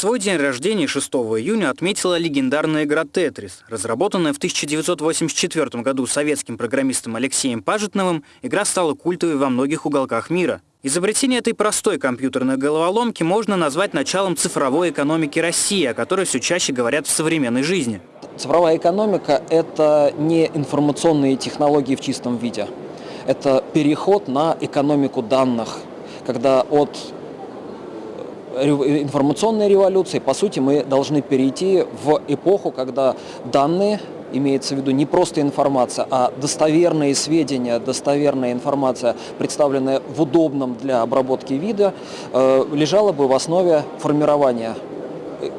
Свой день рождения 6 июня отметила легендарная игра «Тетрис». Разработанная в 1984 году советским программистом Алексеем Пажетновым, игра стала культовой во многих уголках мира. Изобретение этой простой компьютерной головоломки можно назвать началом цифровой экономики России, о которой все чаще говорят в современной жизни. Цифровая экономика – это не информационные технологии в чистом виде. Это переход на экономику данных, когда от информационной революции, по сути, мы должны перейти в эпоху, когда данные, имеется в виду не просто информация, а достоверные сведения, достоверная информация, представленная в удобном для обработки вида, э, лежала бы в основе формирования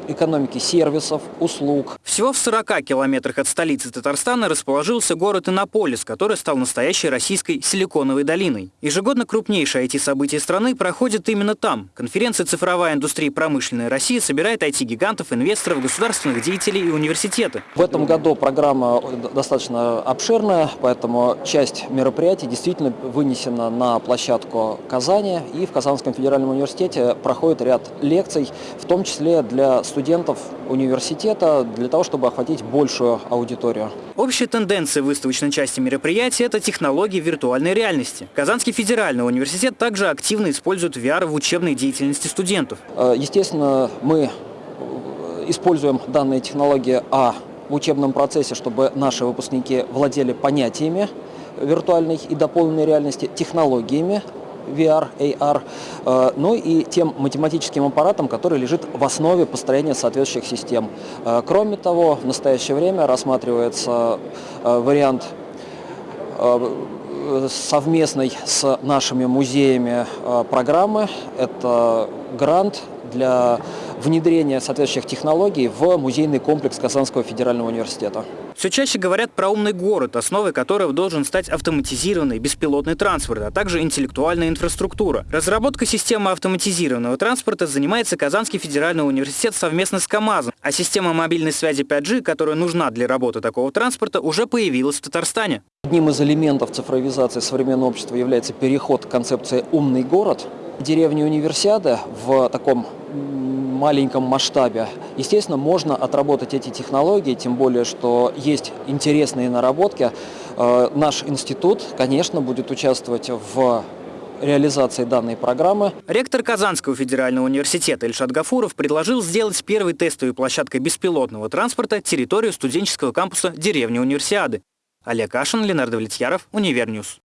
экономики сервисов, услуг. Всего в 40 километрах от столицы Татарстана расположился город Иннополис, который стал настоящей российской силиконовой долиной. Ежегодно крупнейшее IT-событие страны проходит именно там. Конференция «Цифровая индустрия и промышленная Россия» собирает IT-гигантов, инвесторов, государственных деятелей и университеты. В этом году программа достаточно обширная, поэтому часть мероприятий действительно вынесена на площадку Казани. И в Казанском федеральном университете проходит ряд лекций, в том числе для студентов университета для того, чтобы охватить большую аудиторию. Общая тенденция выставочной части мероприятия – это технологии виртуальной реальности. Казанский федеральный университет также активно использует VR в учебной деятельности студентов. Э, естественно, мы используем данные технологии а в учебном процессе, чтобы наши выпускники владели понятиями виртуальной и дополненной реальности, технологиями VR, AR, э, ну и тем математическим аппаратом, который лежит в основе построения соответствующих систем. Э, кроме того, в настоящее время рассматривается э, вариант совместной с нашими музеями программы. Это грант для внедрения соответствующих технологий в музейный комплекс Казанского федерального университета. Все чаще говорят про умный город, основой которого должен стать автоматизированный беспилотный транспорт, а также интеллектуальная инфраструктура. Разработка системы автоматизированного транспорта занимается Казанский федеральный университет совместно с КАМАЗом, а система мобильной связи 5G, которая нужна для работы такого транспорта, уже появилась в Татарстане. Одним из элементов цифровизации современного общества является переход к концепции «умный город». Деревня Универсиада в таком маленьком масштабе. Естественно, можно отработать эти технологии, тем более, что есть интересные наработки. Э, наш институт, конечно, будет участвовать в реализации данной программы. Ректор Казанского федерального университета Ильшат Гафуров предложил сделать первой тестовой площадкой беспилотного транспорта территорию студенческого кампуса деревни Универсиады. Олег Кашин, Ленардо Влетьяров, Универньюз.